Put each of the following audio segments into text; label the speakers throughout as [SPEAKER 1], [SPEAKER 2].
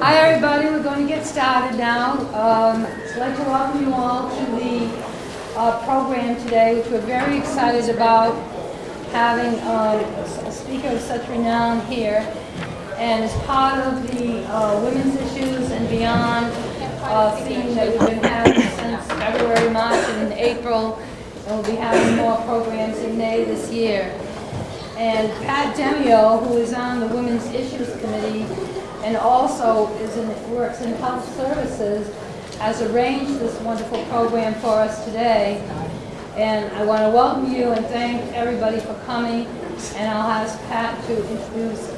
[SPEAKER 1] Hi, everybody. We're going to get started now. Um, I'd like to welcome you all to the uh, program today, which we're very excited about having um, a speaker of such renown here. And as part of the uh, Women's Issues and Beyond uh, theme that we've been having since February, March, and April, and we'll be having more programs in May this year. And Pat Demio, who is on the Women's Issues Committee, and also is in, works in health services, has arranged this wonderful program for us today. And I want to welcome you and thank everybody for coming. And I'll ask Pat to introduce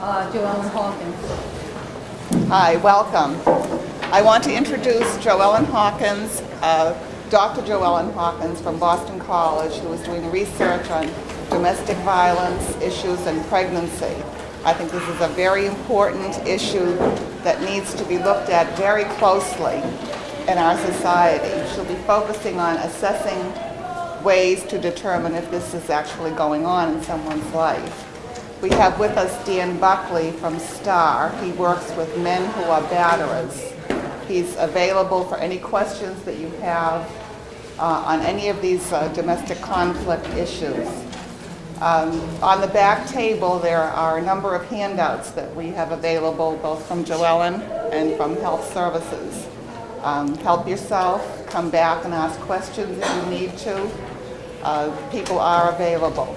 [SPEAKER 1] uh, Joellen Hawkins.
[SPEAKER 2] Hi, welcome. I want to introduce Joellen Hawkins, uh, Dr. Joellen Hawkins from Boston College, who is doing research on domestic violence issues and pregnancy. I think this is a very important issue that needs to be looked at very closely in our society. She'll be focusing on assessing ways to determine if this is actually going on in someone's life. We have with us Dan Buckley from STAR. He works with men who are batterers. He's available for any questions that you have uh, on any of these uh, domestic conflict issues. Um, on the back table, there are a number of handouts that we have available, both from Joellen and from Health Services. Um, help yourself, come back and ask questions if you need to. Uh, people are available.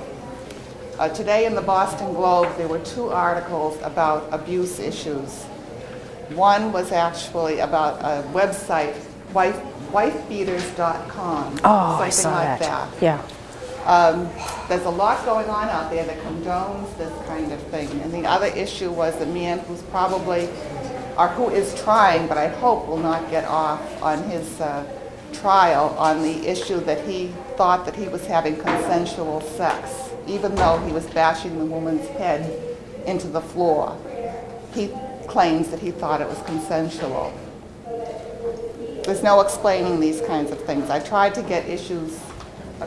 [SPEAKER 2] Uh, today in the Boston Globe, there were two articles about abuse issues. One was actually about a website, wife, wifebeaters.com,
[SPEAKER 3] Oh, I
[SPEAKER 2] something
[SPEAKER 3] saw
[SPEAKER 2] like
[SPEAKER 3] that.
[SPEAKER 2] that.
[SPEAKER 3] Yeah.
[SPEAKER 2] Um, there's a lot going on out there that condones this kind of thing. And the other issue was the man who's probably, or who is trying, but I hope will not get off on his uh, trial on the issue that he thought that he was having consensual sex, even though he was bashing the woman's head into the floor. He claims that he thought it was consensual. There's no explaining these kinds of things. I tried to get issues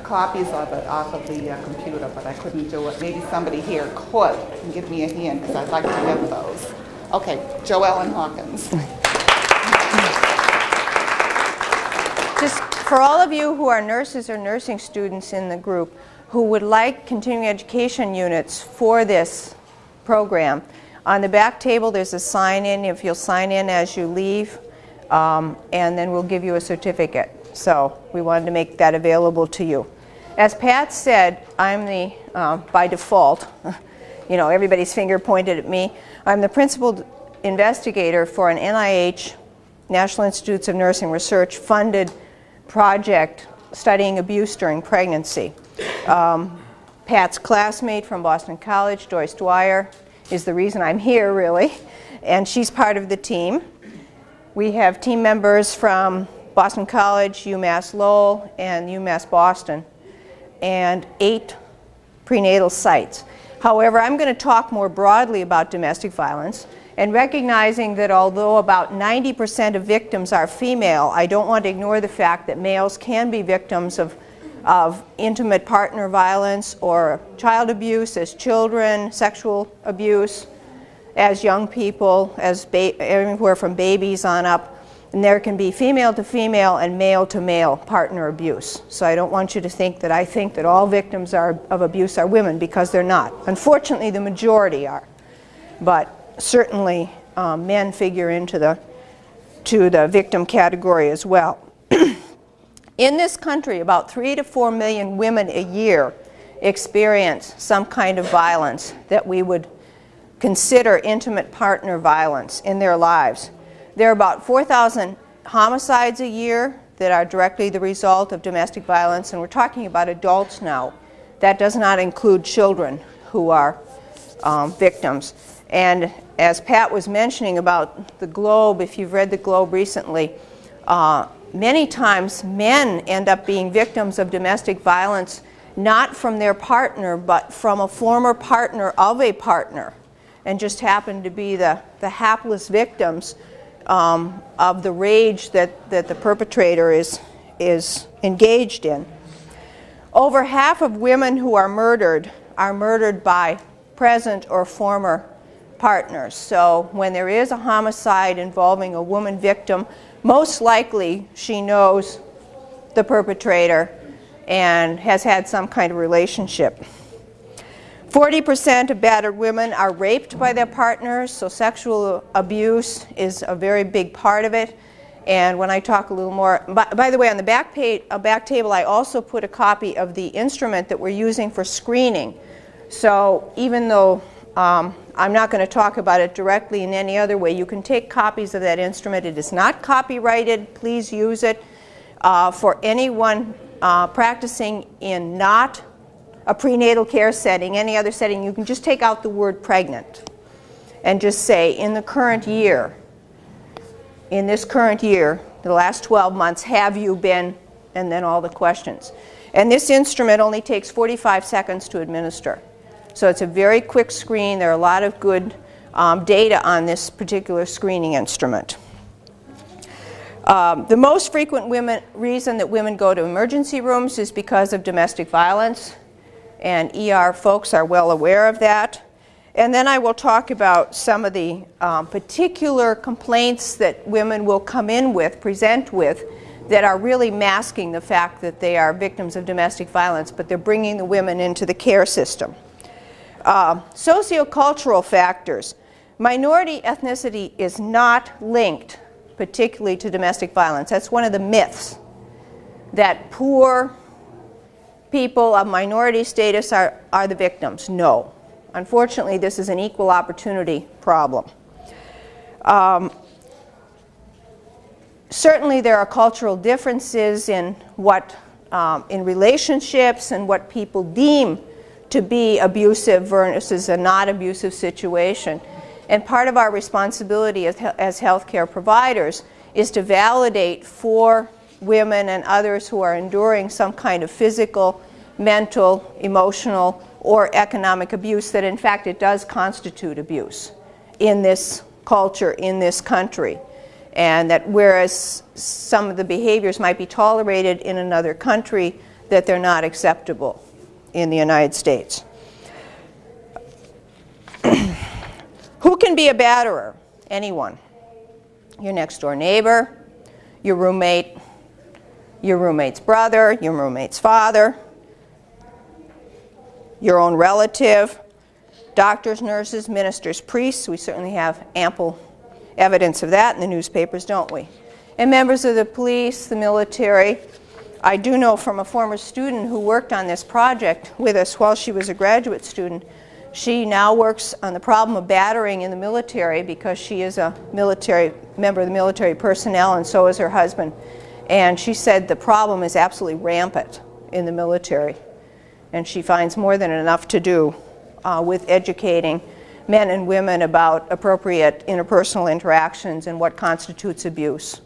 [SPEAKER 2] copies of it off of the uh, computer, but I couldn't do it. Maybe somebody here could and give me a hand because I'd like to get those. Okay, Joellen Hawkins.
[SPEAKER 3] Just for all of you who are nurses or nursing students in the group who would like continuing education units for this program, on the back table there's a sign in. If you'll sign in as you leave, um, and then we'll give you a certificate. So we wanted to make that available to you. As Pat said, I'm the, uh, by default, you know, everybody's finger pointed at me. I'm the principal investigator for an NIH, National Institutes of Nursing Research, funded project studying abuse during pregnancy. Um, Pat's classmate from Boston College, Joyce Dwyer, is the reason I'm here, really, and she's part of the team. We have team members from Boston College, UMass Lowell, and UMass Boston, and eight prenatal sites. However, I'm going to talk more broadly about domestic violence and recognizing that although about 90% of victims are female, I don't want to ignore the fact that males can be victims of, of intimate partner violence or child abuse as children, sexual abuse as young people, as anywhere from babies on up. And there can be female to female and male to male partner abuse. So I don't want you to think that I think that all victims are, of abuse are women because they're not. Unfortunately, the majority are. But certainly um, men figure into the, to the victim category as well. In this country, about three to four million women a year experience some kind of violence that we would consider intimate partner violence in their lives. There are about 4,000 homicides a year that are directly the result of domestic violence, and we're talking about adults now. That does not include children who are um, victims. And as Pat was mentioning about the Globe, if you've read the Globe recently, uh, many times men end up being victims of domestic violence not from their partner, but from a former partner of a partner, and just happen to be the, the hapless victims um, of the rage that, that the perpetrator is, is engaged in. Over half of women who are murdered are murdered by present or former partners. So when there is a homicide involving a woman victim, most likely she knows the perpetrator and has had some kind of relationship. 40% of battered women are raped by their partners, so sexual abuse is a very big part of it. And when I talk a little more, by, by the way, on the back, page, uh, back table, I also put a copy of the instrument that we're using for screening. So even though um, I'm not going to talk about it directly in any other way, you can take copies of that instrument. It is not copyrighted. Please use it uh, for anyone uh, practicing in not a prenatal care setting, any other setting. You can just take out the word pregnant and just say, in the current year, in this current year, the last 12 months, have you been, and then all the questions. And this instrument only takes 45 seconds to administer. So it's a very quick screen. There are a lot of good um, data on this particular screening instrument. Um, the most frequent women, reason that women go to emergency rooms is because of domestic violence, and ER folks are well aware of that. And then I will talk about some of the um, particular complaints that women will come in with, present with, that are really masking the fact that they are victims of domestic violence, but they're bringing the women into the care system. Uh, sociocultural factors. Minority ethnicity is not linked particularly to domestic violence. That's one of the myths that poor people of minority status are, are the victims. No. Unfortunately, this is an equal opportunity problem. Um, certainly there are cultural differences in what, um, in relationships and what people deem to be abusive versus a not abusive situation. And part of our responsibility as, as healthcare providers is to validate for women and others who are enduring some kind of physical, mental, emotional, or economic abuse that in fact it does constitute abuse in this culture, in this country. And that whereas some of the behaviors might be tolerated in another country, that they're not acceptable in the United States. Who can be a batterer? Anyone. Your next door neighbor, your roommate, your roommate's brother, your roommate's father, your own relative, doctors, nurses, ministers, priests. We certainly have ample evidence of that in the newspapers, don't we? And members of the police, the military. I do know from a former student who worked on this project with us while she was a graduate student, she now works on the problem of battering in the military because she is a military member of the military personnel and so is her husband. And she said the problem is absolutely rampant in the military. And she finds more than enough to do uh, with educating men and women about appropriate interpersonal interactions and what constitutes abuse.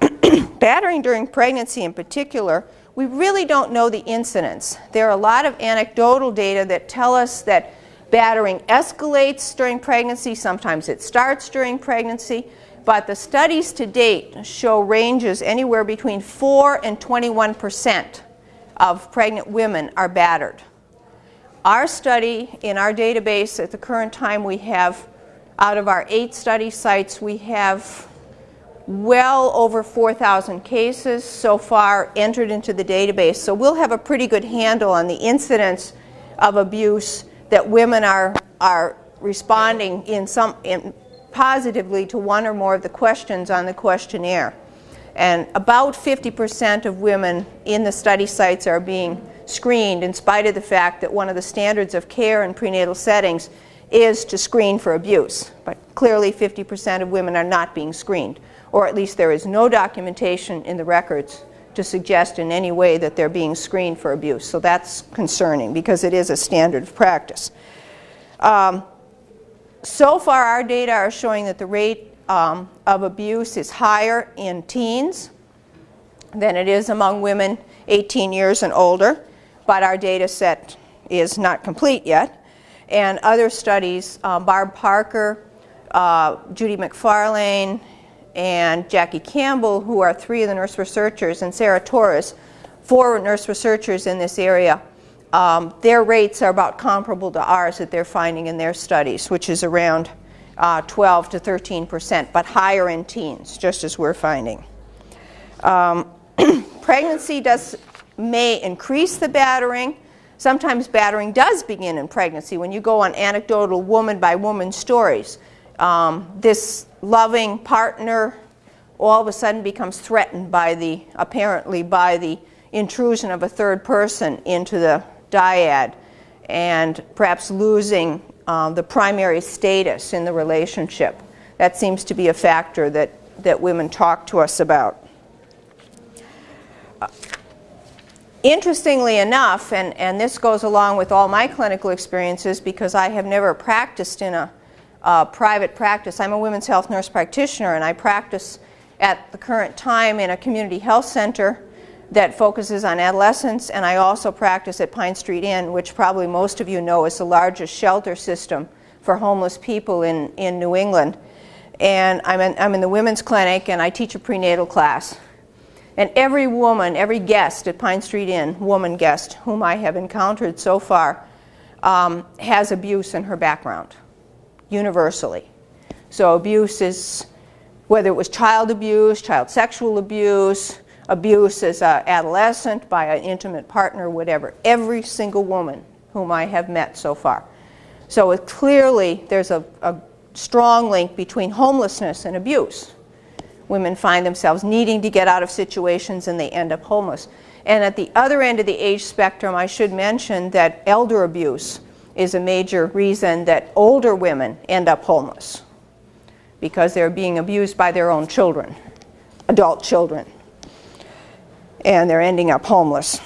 [SPEAKER 3] Battering during pregnancy in particular, we really don't know the incidence. There are a lot of anecdotal data that tell us that battering escalates during pregnancy, sometimes it starts during pregnancy, but the studies to date show ranges anywhere between 4 and 21 percent of pregnant women are battered. Our study in our database at the current time we have out of our eight study sites we have well over 4,000 cases so far entered into the database. So we'll have a pretty good handle on the incidence of abuse that women are, are responding in some, in positively to one or more of the questions on the questionnaire. And about 50% of women in the study sites are being screened in spite of the fact that one of the standards of care in prenatal settings is to screen for abuse. But clearly 50% of women are not being screened or at least there is no documentation in the records to suggest in any way that they're being screened for abuse. So that's concerning because it is a standard of practice. Um, so far our data are showing that the rate um, of abuse is higher in teens than it is among women 18 years and older, but our data set is not complete yet. And other studies, uh, Barb Parker, uh, Judy McFarlane, and Jackie Campbell, who are three of the nurse researchers, and Sarah Torres, four nurse researchers in this area, um, their rates are about comparable to ours that they're finding in their studies, which is around uh, 12 to 13 percent, but higher in teens, just as we're finding. Um, pregnancy does, may increase the battering. Sometimes battering does begin in pregnancy. When you go on anecdotal woman by woman stories, um, this loving partner all of a sudden becomes threatened by the, apparently by the intrusion of a third person into the dyad and perhaps losing um, the primary status in the relationship. That seems to be a factor that, that women talk to us about. Uh, interestingly enough, and, and this goes along with all my clinical experiences because I have never practiced in a uh, private practice. I'm a women's health nurse practitioner and I practice at the current time in a community health center that focuses on adolescents and I also practice at Pine Street Inn which probably most of you know is the largest shelter system for homeless people in, in New England. And I'm in, I'm in the women's clinic and I teach a prenatal class. And every woman, every guest at Pine Street Inn, woman guest, whom I have encountered so far, um, has abuse in her background universally. So abuse is, whether it was child abuse, child sexual abuse, abuse as an adolescent by an intimate partner, whatever. Every single woman whom I have met so far. So it clearly there's a, a strong link between homelessness and abuse. Women find themselves needing to get out of situations and they end up homeless. And at the other end of the age spectrum, I should mention that elder abuse is a major reason that older women end up homeless because they're being abused by their own children, adult children, and they're ending up homeless.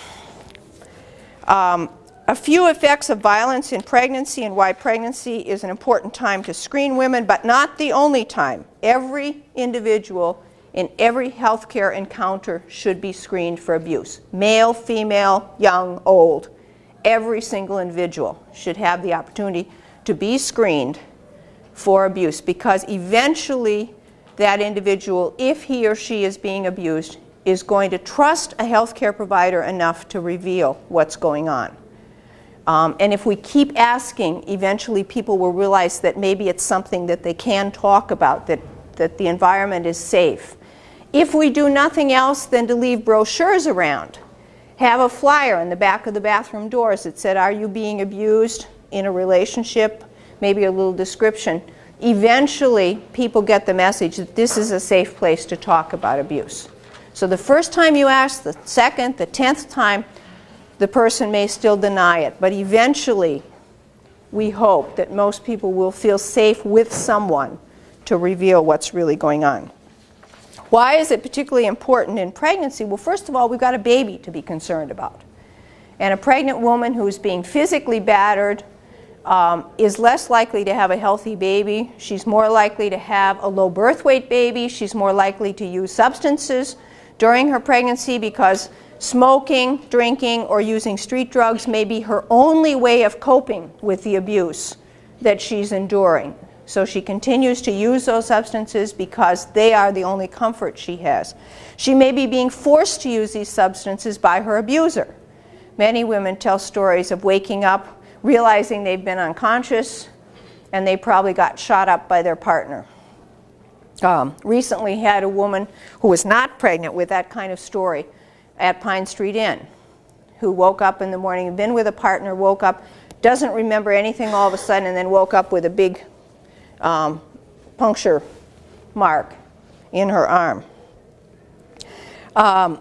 [SPEAKER 3] Um, a few effects of violence in pregnancy and why pregnancy is an important time to screen women, but not the only time. Every individual in every healthcare encounter should be screened for abuse. Male, female, young, old every single individual should have the opportunity to be screened for abuse because eventually that individual, if he or she is being abused, is going to trust a healthcare provider enough to reveal what's going on. Um, and if we keep asking, eventually people will realize that maybe it's something that they can talk about, that, that the environment is safe. If we do nothing else than to leave brochures around have a flyer in the back of the bathroom doors that said, are you being abused in a relationship? Maybe a little description. Eventually, people get the message that this is a safe place to talk about abuse. So the first time you ask, the second, the tenth time, the person may still deny it. But eventually, we hope that most people will feel safe with someone to reveal what's really going on. Why is it particularly important in pregnancy? Well, first of all, we've got a baby to be concerned about. And a pregnant woman who's being physically battered um, is less likely to have a healthy baby. She's more likely to have a low birth weight baby. She's more likely to use substances during her pregnancy because smoking, drinking, or using street drugs may be her only way of coping with the abuse that she's enduring. So she continues to use those substances because they are the only comfort she has. She may be being forced to use these substances by her abuser. Many women tell stories of waking up, realizing they've been unconscious, and they probably got shot up by their partner. Um, recently had a woman who was not pregnant with that kind of story at Pine Street Inn who woke up in the morning, been with a partner, woke up, doesn't remember anything all of a sudden, and then woke up with a big um, puncture mark in her arm. Um,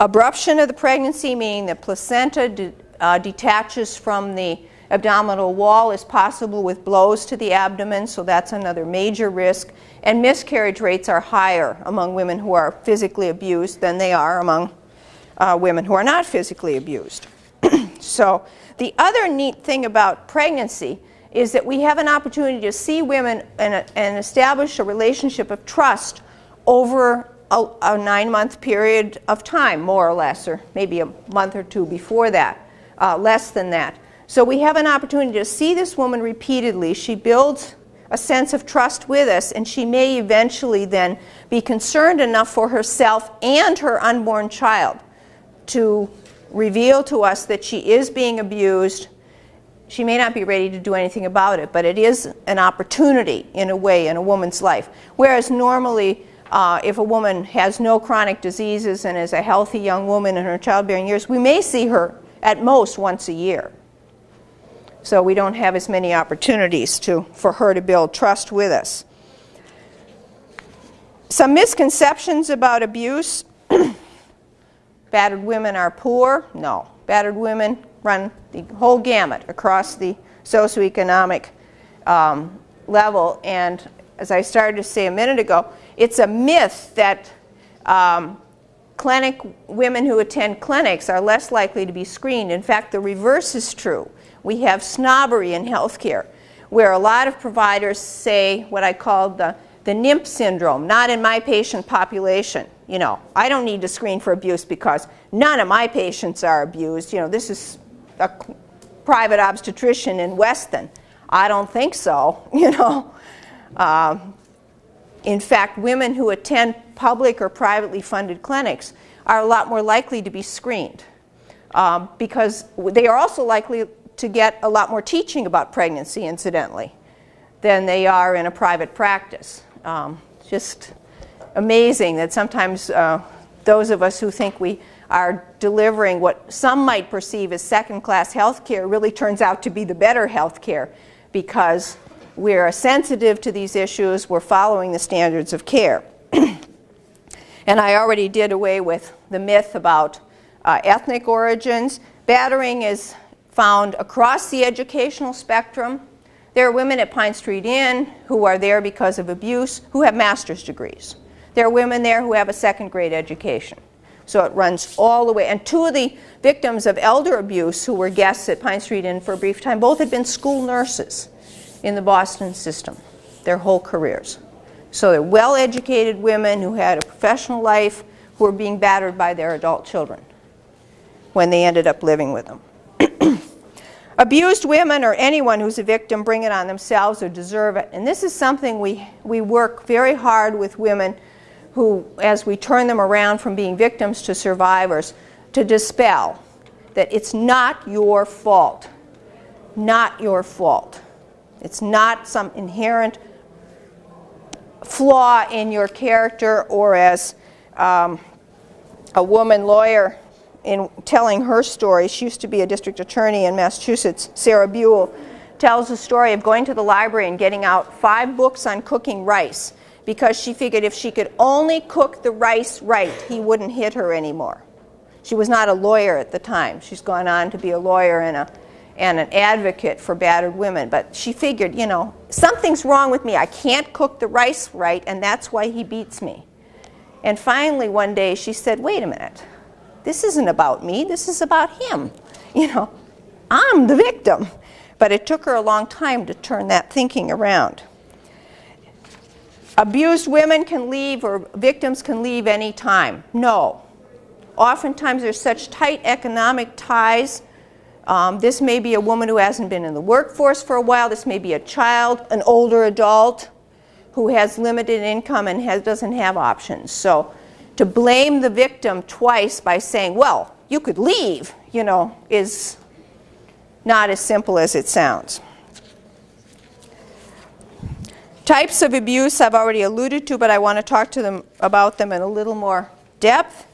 [SPEAKER 3] abruption of the pregnancy, meaning the placenta de uh, detaches from the abdominal wall is possible with blows to the abdomen, so that's another major risk. And miscarriage rates are higher among women who are physically abused than they are among uh, women who are not physically abused. so the other neat thing about pregnancy is that we have an opportunity to see women and, and establish a relationship of trust over a, a nine-month period of time, more or less, or maybe a month or two before that, uh, less than that. So we have an opportunity to see this woman repeatedly. She builds a sense of trust with us, and she may eventually then be concerned enough for herself and her unborn child to reveal to us that she is being abused. She may not be ready to do anything about it, but it is an opportunity in a way in a woman's life. Whereas normally, uh, if a woman has no chronic diseases and is a healthy young woman in her childbearing years, we may see her at most once a year. So we don't have as many opportunities to, for her to build trust with us. Some misconceptions about abuse. Battered women are poor? No. Battered women run the whole gamut across the socioeconomic um, level. And as I started to say a minute ago, it's a myth that um, clinic women who attend clinics are less likely to be screened. In fact, the reverse is true. We have snobbery in healthcare, where a lot of providers say what I call the, the NIMP syndrome, not in my patient population. You know, I don't need to screen for abuse because none of my patients are abused. You know, this is a private obstetrician in Weston. I don't think so, you know. Uh, in fact, women who attend public or privately funded clinics are a lot more likely to be screened um, because they are also likely to get a lot more teaching about pregnancy, incidentally, than they are in a private practice. Um, just amazing that sometimes uh, those of us who think we are delivering what some might perceive as second-class health care really turns out to be the better health care because we're sensitive to these issues, we're following the standards of care. and I already did away with the myth about uh, ethnic origins. Battering is found across the educational spectrum. There are women at Pine Street Inn who are there because of abuse who have master's degrees. There are women there who have a second grade education. So it runs all the way. And two of the victims of elder abuse who were guests at Pine Street Inn for a brief time both had been school nurses in the Boston system their whole careers. So they're well-educated women who had a professional life who were being battered by their adult children when they ended up living with them. Abused women or anyone who's a victim bring it on themselves or deserve it. And this is something we, we work very hard with women who, as we turn them around from being victims to survivors, to dispel that it's not your fault. Not your fault. It's not some inherent flaw in your character or as um, a woman lawyer in telling her story, she used to be a district attorney in Massachusetts, Sarah Buel, tells the story of going to the library and getting out five books on cooking rice because she figured if she could only cook the rice right, he wouldn't hit her anymore. She was not a lawyer at the time. She's gone on to be a lawyer and, a, and an advocate for battered women. But she figured, you know, something's wrong with me. I can't cook the rice right, and that's why he beats me. And finally, one day, she said, wait a minute. This isn't about me. This is about him. You know, I'm the victim. But it took her a long time to turn that thinking around. Abused women can leave or victims can leave any time. No. Oftentimes there's such tight economic ties. Um, this may be a woman who hasn't been in the workforce for a while. This may be a child, an older adult who has limited income and has, doesn't have options. So to blame the victim twice by saying, well, you could leave, you know, is not as simple as it sounds. Types of abuse I've already alluded to, but I want to talk to them about them in a little more depth.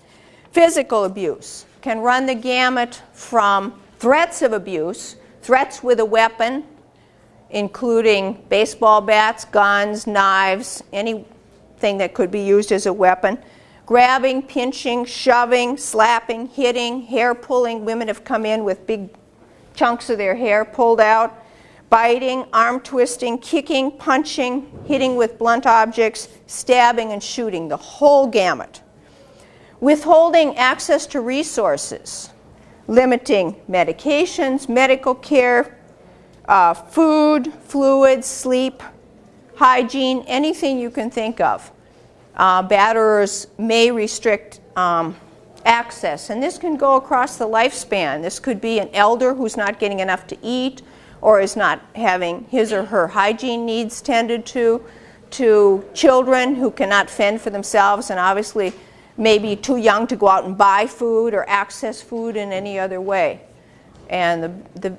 [SPEAKER 3] Physical abuse can run the gamut from threats of abuse, threats with a weapon, including baseball bats, guns, knives, anything that could be used as a weapon. Grabbing, pinching, shoving, slapping, hitting, hair pulling. Women have come in with big chunks of their hair pulled out biting, arm twisting, kicking, punching, hitting with blunt objects, stabbing, and shooting, the whole gamut. Withholding access to resources, limiting medications, medical care, uh, food, fluids, sleep, hygiene, anything you can think of. Uh, batterers may restrict um, access, and this can go across the lifespan. This could be an elder who's not getting enough to eat, or is not having his or her hygiene needs tended to, to children who cannot fend for themselves, and obviously maybe too young to go out and buy food or access food in any other way. And the, the,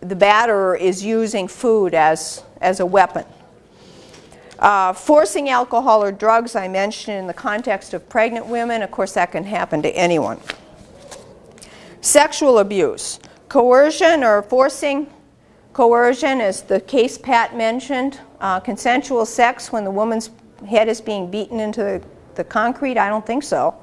[SPEAKER 3] the batterer is using food as, as a weapon. Uh, forcing alcohol or drugs, I mentioned in the context of pregnant women. Of course, that can happen to anyone. Sexual abuse. Coercion or forcing coercion, as the case Pat mentioned. Uh, consensual sex when the woman's head is being beaten into the, the concrete, I don't think so.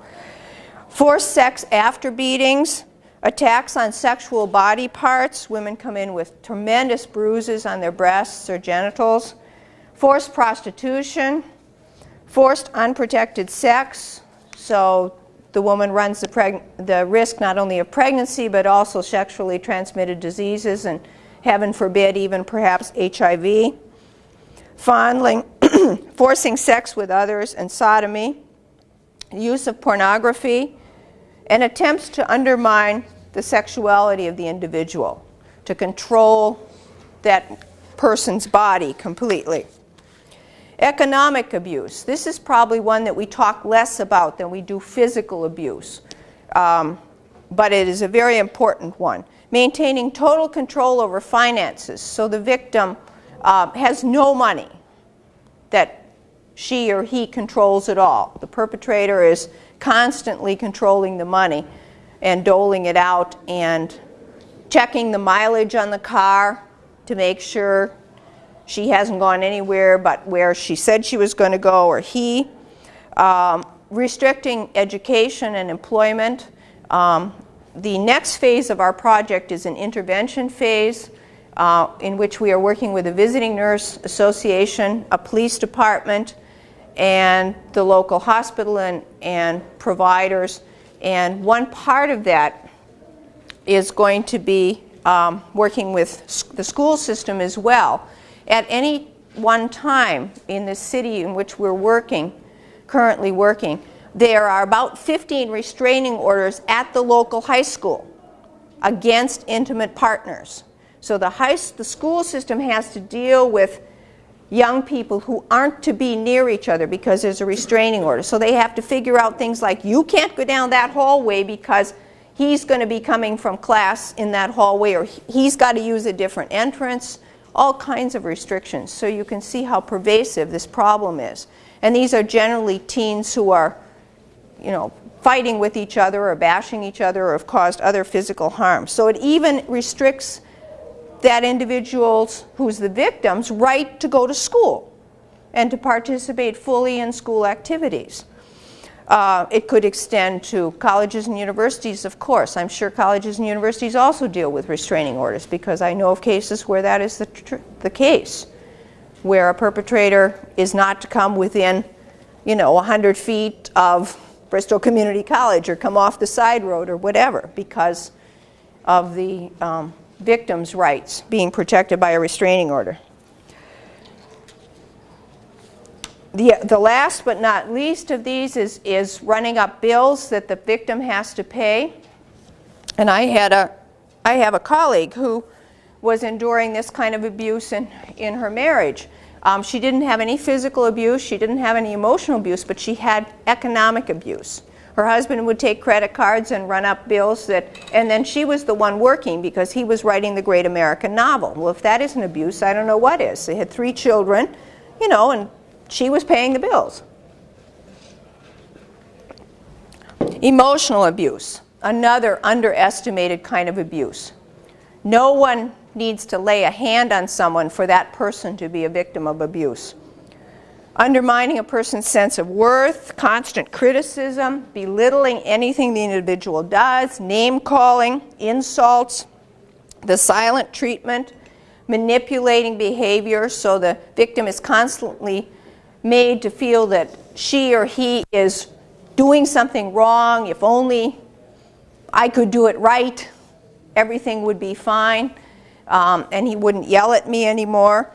[SPEAKER 3] Forced sex after beatings. Attacks on sexual body parts. Women come in with tremendous bruises on their breasts or genitals. Forced prostitution. Forced unprotected sex. So the woman runs the, the, risk not only of pregnancy but also sexually transmitted diseases and heaven forbid even perhaps HIV. Fondling, forcing sex with others and sodomy. Use of pornography and attempts to undermine the sexuality of the individual, to control that person's body completely. Economic abuse. This is probably one that we talk less about than we do physical abuse, um, but it is a very important one. Maintaining total control over finances, so the victim uh, has no money that she or he controls at all. The perpetrator is constantly controlling the money and doling it out and checking the mileage on the car to make sure she hasn't gone anywhere but where she said she was going to go or he. Um, restricting education and employment. Um, the next phase of our project is an intervention phase uh, in which we are working with a visiting nurse association, a police department, and the local hospital and, and providers and one part of that is going to be um, working with the school system as well. At any one time in the city in which we're working, currently working, there are about 15 restraining orders at the local high school against intimate partners. So the, high, the school system has to deal with young people who aren't to be near each other because there's a restraining order. So they have to figure out things like you can't go down that hallway because he's going to be coming from class in that hallway or he's got to use a different entrance, all kinds of restrictions. So you can see how pervasive this problem is. And these are generally teens who are, you know, fighting with each other or bashing each other or have caused other physical harm. So it even restricts that individual's, who's the victim's, right to go to school and to participate fully in school activities. Uh, it could extend to colleges and universities, of course. I'm sure colleges and universities also deal with restraining orders because I know of cases where that is the, the case, where a perpetrator is not to come within, you know, 100 feet of Bristol Community College or come off the side road or whatever because of the um, victims' rights being protected by a restraining order. The, the last but not least of these is, is running up bills that the victim has to pay. And I, had a, I have a colleague who was enduring this kind of abuse in, in her marriage. Um, she didn't have any physical abuse, she didn't have any emotional abuse, but she had economic abuse. Her husband would take credit cards and run up bills that, and then she was the one working because he was writing the great American novel. Well, if that isn't abuse, I don't know what is. They had three children, you know, and she was paying the bills. Emotional abuse, another underestimated kind of abuse. No one needs to lay a hand on someone for that person to be a victim of abuse undermining a person's sense of worth, constant criticism, belittling anything the individual does, name calling, insults, the silent treatment, manipulating behavior so the victim is constantly made to feel that she or he is doing something wrong, if only I could do it right, everything would be fine, um, and he wouldn't yell at me anymore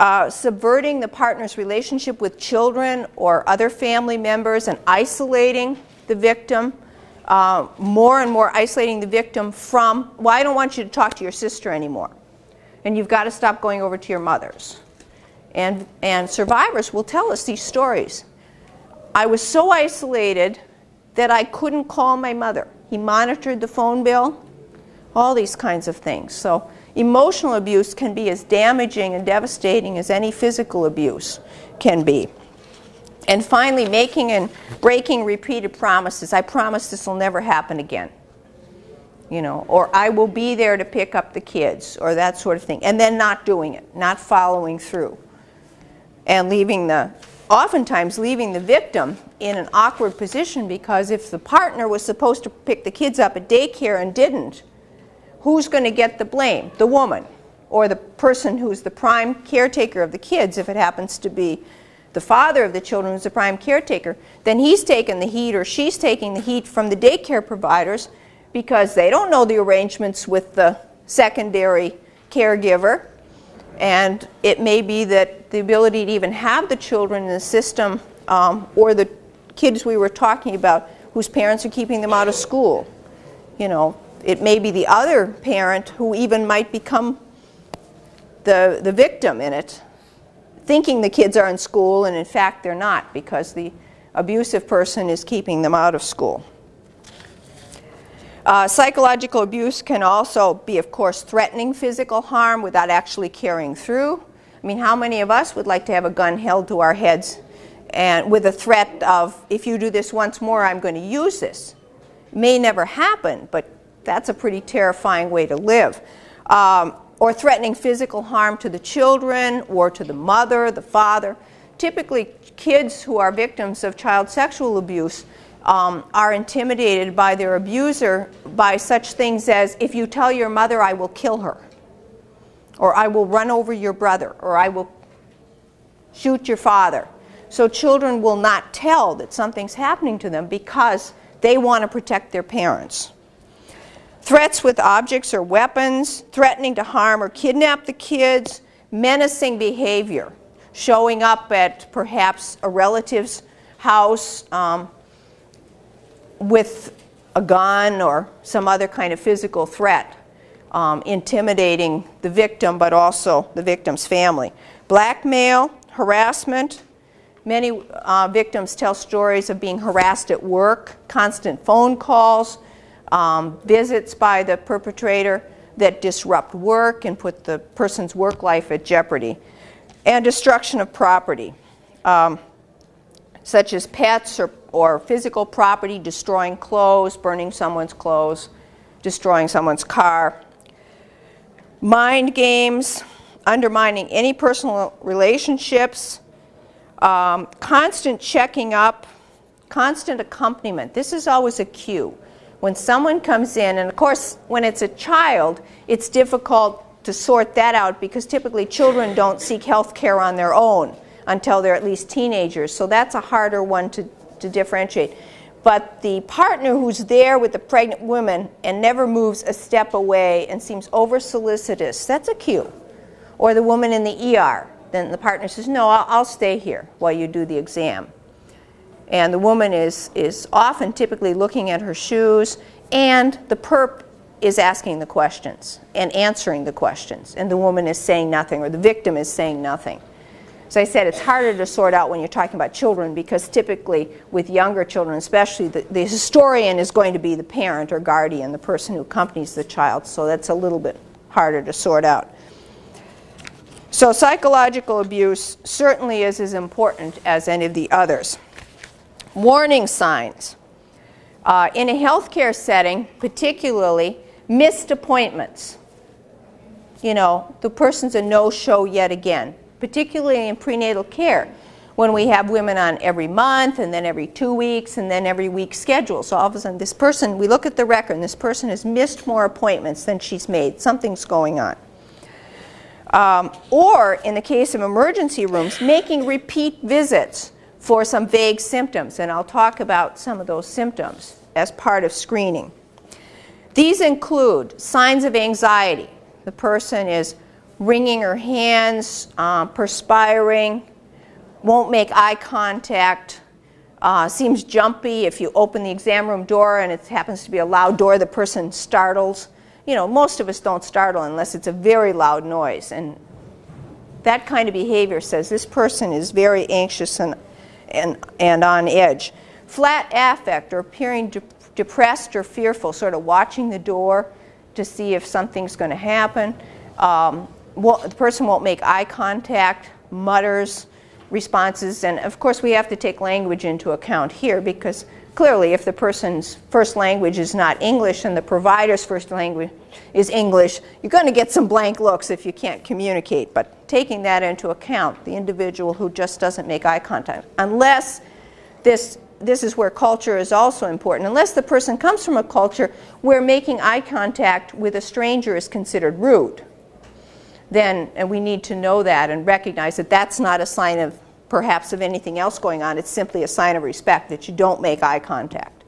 [SPEAKER 3] uh, subverting the partner's relationship with children or other family members and isolating the victim, uh, more and more isolating the victim from, well, I don't want you to talk to your sister anymore. And you've got to stop going over to your mother's. And, and survivors will tell us these stories. I was so isolated that I couldn't call my mother. He monitored the phone bill, all these kinds of things. So emotional abuse can be as damaging and devastating as any physical abuse can be. And finally, making and breaking repeated promises. I promise this will never happen again. You know, or I will be there to pick up the kids, or that sort of thing. And then not doing it, not following through. And leaving the, oftentimes leaving the victim in an awkward position because if the partner was supposed to pick the kids up at daycare and didn't, who's going to get the blame? The woman or the person who's the prime caretaker of the kids if it happens to be the father of the children who's the prime caretaker, then he's taking the heat or she's taking the heat from the daycare providers because they don't know the arrangements with the secondary caregiver. And it may be that the ability to even have the children in the system um, or the kids we were talking about whose parents are keeping them out of school. You know, it may be the other parent who even might become the, the victim in it thinking the kids are in school and in fact they're not because the abusive person is keeping them out of school. Uh, psychological abuse can also be, of course, threatening physical harm without actually carrying through. I mean, how many of us would like to have a gun held to our heads and with a threat of, if you do this once more, I'm going to use this? May never happen, but that's a pretty terrifying way to live. Um, or threatening physical harm to the children or to the mother, the father. Typically, kids who are victims of child sexual abuse um, are intimidated by their abuser by such things as, if you tell your mother, I will kill her, or I will run over your brother, or I will shoot your father. So children will not tell that something's happening to them because they want to protect their parents. Threats with objects or weapons, threatening to harm or kidnap the kids, menacing behavior, showing up at perhaps a relative's house um, with a gun or some other kind of physical threat, um, intimidating the victim but also the victim's family. Blackmail, harassment. Many uh, victims tell stories of being harassed at work, constant phone calls, um, visits by the perpetrator that disrupt work and put the person's work life at jeopardy, and destruction of property, um, such as pets or, or physical property, destroying clothes, burning someone's clothes, destroying someone's car. Mind games, undermining any personal relationships, um, constant checking up, constant accompaniment. This is always a cue when someone comes in, and of course, when it's a child, it's difficult to sort that out because typically children don't seek health care on their own until they're at least teenagers. So that's a harder one to, to differentiate. But the partner who's there with the pregnant woman and never moves a step away and seems over solicitous, that's a cue. Or the woman in the ER, then the partner says, No, I'll, I'll stay here while you do the exam. And the woman is, is often typically looking at her shoes, and the perp is asking the questions and answering the questions, and the woman is saying nothing, or the victim is saying nothing. As I said, it's harder to sort out when you're talking about children because typically with younger children, especially, the, the historian is going to be the parent or guardian, the person who accompanies the child, so that's a little bit harder to sort out. So psychological abuse certainly is as important as any of the others. Warning signs. Uh, in a healthcare setting, particularly, missed appointments. You know, the person's a no-show yet again, particularly in prenatal care when we have women on every month and then every two weeks and then every week schedule. So all of a sudden this person, we look at the record and this person has missed more appointments than she's made. Something's going on. Um, or in the case of emergency rooms, making repeat visits for some vague symptoms, and I'll talk about some of those symptoms as part of screening. These include signs of anxiety. The person is wringing her hands, um, perspiring, won't make eye contact, uh, seems jumpy. If you open the exam room door and it happens to be a loud door, the person startles. You know, most of us don't startle unless it's a very loud noise. And that kind of behavior says this person is very anxious and and, and on edge. Flat affect or appearing de- depressed or fearful, sort of watching the door to see if something's going to happen. Um, the person won't make eye contact, mutters responses, and of course we have to take language into account here because clearly if the person's first language is not English and the provider's first language is English, you're going to get some blank looks if you can't communicate. But taking that into account, the individual who just doesn't make eye contact, unless this this is where culture is also important. Unless the person comes from a culture where making eye contact with a stranger is considered rude, then and we need to know that and recognize that that's not a sign of perhaps of anything else going on. It's simply a sign of respect that you don't make eye contact,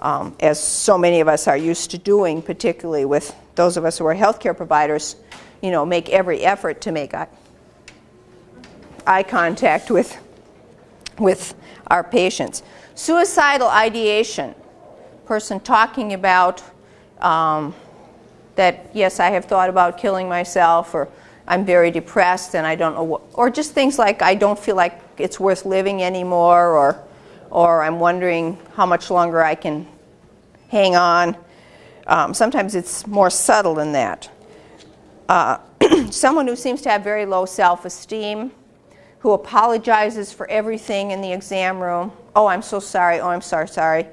[SPEAKER 3] um, as so many of us are used to doing, particularly with those of us who are healthcare providers. You know, make every effort to make eye, eye contact with with our patients. Suicidal ideation, person talking about um, that, yes, I have thought about killing myself, or I'm very depressed and I don't know what, or just things like I don't feel like it's worth living anymore, or, or I'm wondering how much longer I can hang on. Um, sometimes it's more subtle than that. Uh, someone who seems to have very low self esteem, who apologizes for everything in the exam room. Oh, I'm so sorry. Oh, I'm sorry, sorry.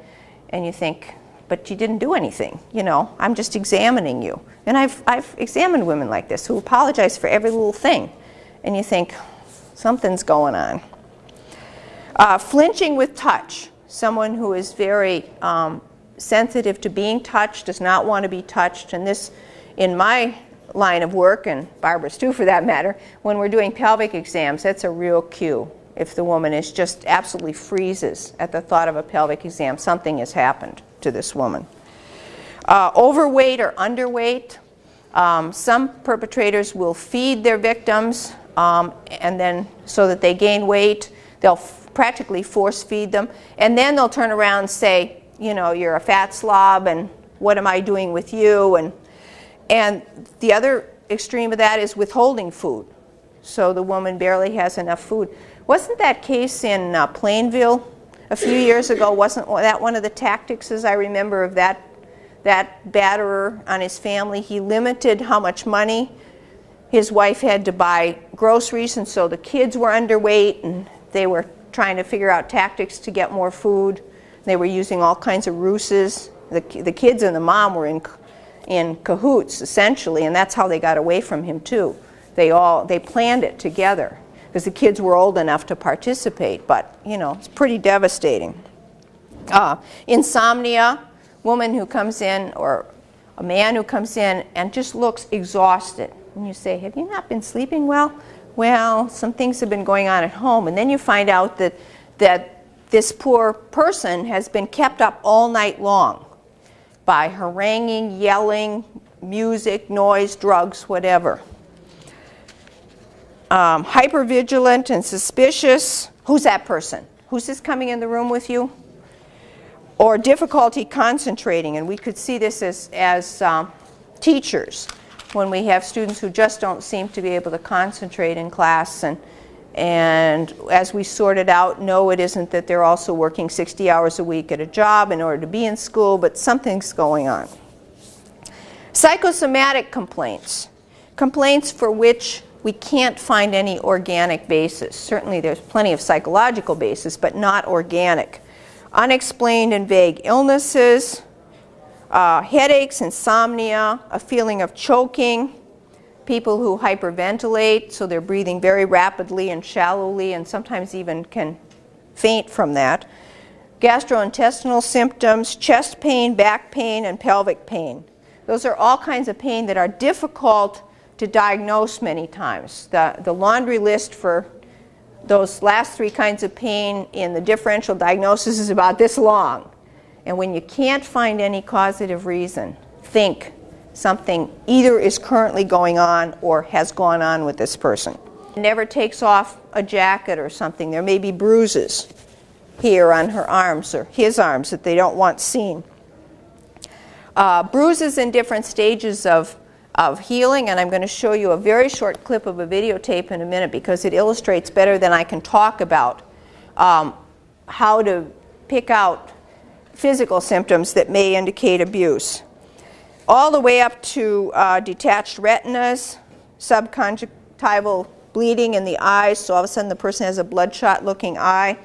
[SPEAKER 3] And you think, but you didn't do anything. You know, I'm just examining you. And I've, I've examined women like this who apologize for every little thing. And you think, something's going on. Uh, flinching with touch. Someone who is very um, sensitive to being touched, does not want to be touched. And this, in my line of work, and Barbara's too for that matter, when we're doing pelvic exams, that's a real cue. If the woman is just absolutely freezes at the thought of a pelvic exam, something has happened to this woman. Uh, overweight or underweight. Um, some perpetrators will feed their victims um, and then so that they gain weight, they'll practically force feed them. And then they'll turn around and say, you know, you're a fat slob and what am I doing with you? And and the other extreme of that is withholding food. So the woman barely has enough food. Wasn't that case in uh, Plainville a few years ago? Wasn't that one of the tactics, as I remember, of that, that batterer on his family? He limited how much money his wife had to buy groceries, and so the kids were underweight, and they were trying to figure out tactics to get more food. They were using all kinds of ruses. The, the kids and the mom were in in cahoots essentially, and that's how they got away from him too. They all they planned it together because the kids were old enough to participate. But you know, it's pretty devastating. Uh, insomnia, woman who comes in or a man who comes in and just looks exhausted. And you say, "Have you not been sleeping well?" Well, some things have been going on at home, and then you find out that that this poor person has been kept up all night long by haranguing, yelling, music, noise, drugs, whatever. Um, hypervigilant and suspicious. Who's that person? Who's this coming in the room with you? Or difficulty concentrating, and we could see this as, as um, teachers when we have students who just don't seem to be able to concentrate in class and and as we sorted out, no, it isn't that they're also working 60 hours a week at a job in order to be in school, but something's going on. Psychosomatic complaints, complaints for which we can't find any organic basis. Certainly, there's plenty of psychological basis, but not organic. Unexplained and vague illnesses, uh, headaches, insomnia, a feeling of choking, people who hyperventilate, so they're breathing very rapidly and shallowly, and sometimes even can faint from that. Gastrointestinal symptoms, chest pain, back pain, and pelvic pain. Those are all kinds of pain that are difficult to diagnose many times. The, the laundry list for those last three kinds of pain in the differential diagnosis is about this long. And when you can't find any causative reason, think something either is currently going on or has gone on with this person. Never takes off a jacket or something. There may be bruises here on her arms or his arms that they don't want seen. Uh, bruises in different stages of, of healing, and I'm going to show you a very short clip of a videotape in a minute because it illustrates better than I can talk about um, how to pick out physical symptoms that may indicate abuse. All the way up to uh, detached retinas, subconjunctival bleeding in the eyes, so all of a sudden the person has a bloodshot looking eye,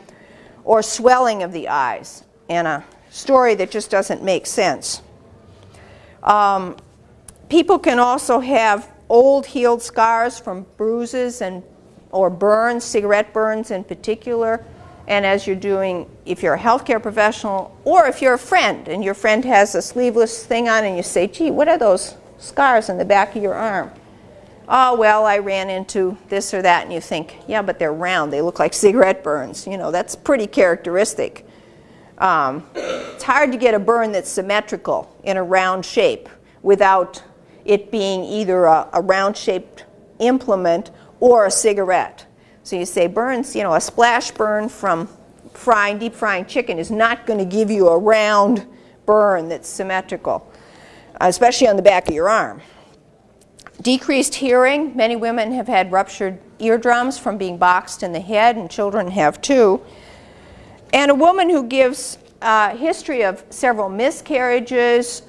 [SPEAKER 3] or swelling of the eyes, and a story that just doesn't make sense. Um, people can also have old healed scars from bruises and or burns, cigarette burns in particular. And as you're doing, if you're a healthcare professional, or if you're a friend and your friend has a sleeveless thing on and you say, gee, what are those scars in the back of your arm? Oh, well, I ran into this or that, and you think, yeah, but they're round. They look like cigarette burns. You know, that's pretty characteristic. Um, it's hard to get a burn that's symmetrical in a round shape without it being either a, a round-shaped implement or a cigarette. So you say burns, you know, a splash burn from frying, deep frying chicken is not going to give you a round burn that's symmetrical, especially on the back of your arm. Decreased hearing, many women have had ruptured eardrums from being boxed in the head, and children have too. And a woman who gives a history of several miscarriages,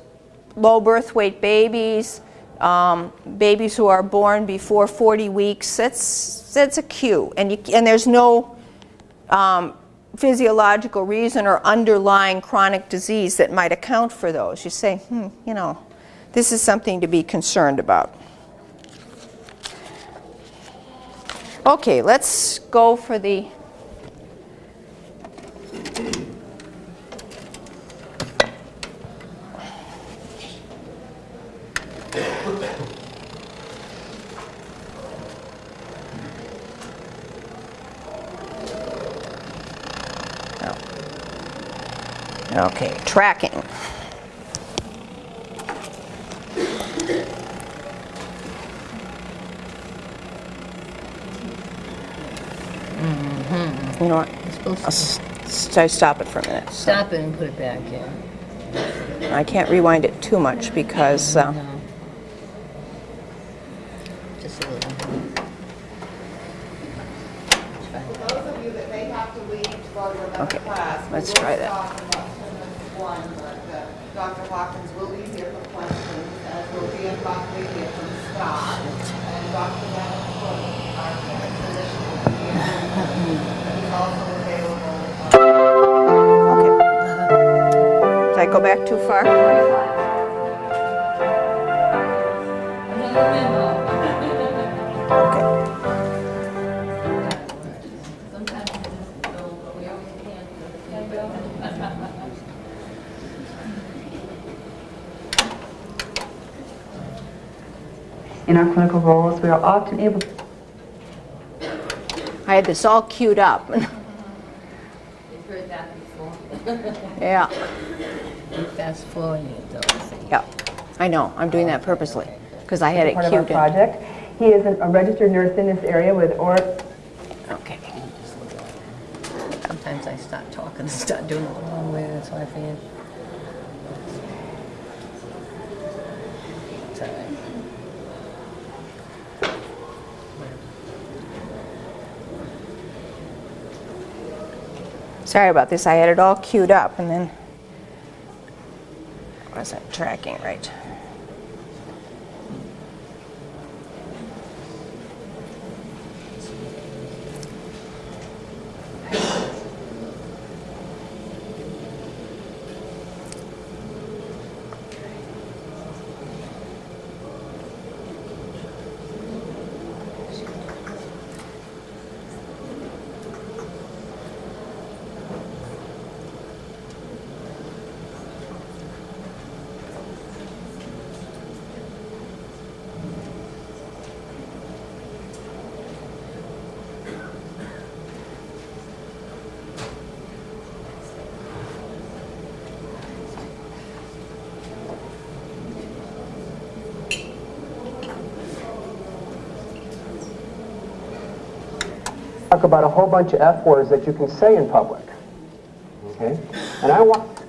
[SPEAKER 3] low birth weight babies, um, babies who are born before 40 weeks, that's, that's a cue. And, you, and there's no um, physiological reason or underlying chronic disease that might account for those. You say, hmm, you know, this is something to be concerned about. Okay, let's go for the Okay, tracking. You know what?
[SPEAKER 4] It's supposed
[SPEAKER 3] I'll
[SPEAKER 4] to
[SPEAKER 3] s- s- stop it for a minute. So
[SPEAKER 4] stop it and put it back in.
[SPEAKER 3] I can't rewind it too much because uh,
[SPEAKER 4] No. Just a little.
[SPEAKER 2] Those of you that may have to leave to go to another
[SPEAKER 3] Okay, let's try that.
[SPEAKER 2] stop in about 10 minutes one, but uh, Dr. Hawkins will be here for questions, as will be in Buckley here from Scott. And Dr. Vanderpool, our physician, will be here. He's also available. uh,
[SPEAKER 3] okay. Did I go back too far?
[SPEAKER 5] In our clinical roles, we are often able to...
[SPEAKER 3] I had this all queued up.
[SPEAKER 1] We've heard that before.
[SPEAKER 3] yeah.
[SPEAKER 4] Fast forwarding it though. see.
[SPEAKER 3] Yeah. I know. I'm doing that purposely because I had it
[SPEAKER 5] part of our
[SPEAKER 3] queued in.
[SPEAKER 5] project. He is an- a registered nurse in this area with or
[SPEAKER 3] Okay.
[SPEAKER 4] Sometimes I start talking and start doing it the wrong way, that's why I forget.
[SPEAKER 3] Sorry about this. I had it all queued up and then wasn't tracking right.
[SPEAKER 6] talk about a whole bunch of F words that you can say in public. Okay? And I want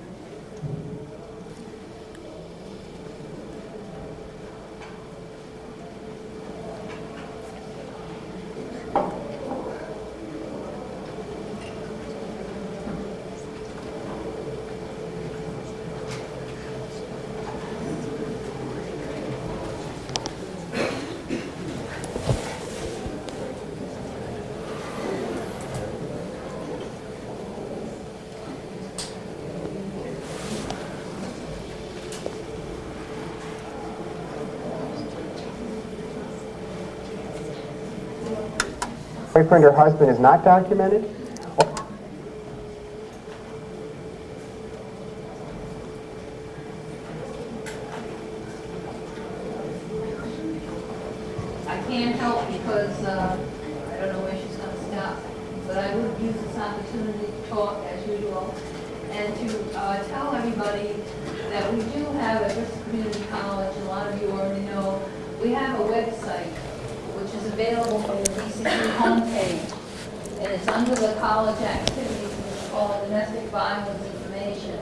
[SPEAKER 6] boyfriend or husband is not documented?
[SPEAKER 1] I can't help because, uh, I don't know where she's gonna stop, but I would use this opportunity to talk as usual and to, uh, tell everybody that we do have at Bristol Community College, a lot of you already know, we have a website which is available from the DCU homepage. And it's under the college activities, and it's called Domestic Violence Information.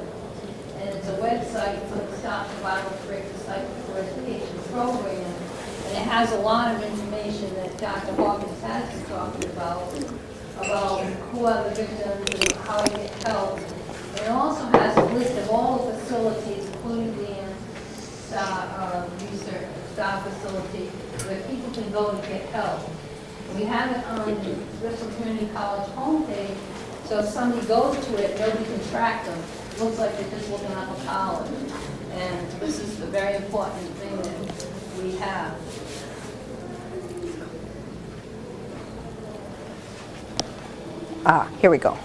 [SPEAKER 1] And it's a website for the Stop the Violence Break the Cycle for Education program. And it has a lot of information that Dr. Hawkins has been talking about, about who are the victims and how to get help. And it also has a list of all the facilities, including the STAR, uh, research, STAR facility, where people can go to get help. We have it on the Bristol Community College homepage, so if somebody goes to it, nobody can track them. Looks like they're just looking up a college. And this is the very important thing that we have.
[SPEAKER 3] Ah, here we go.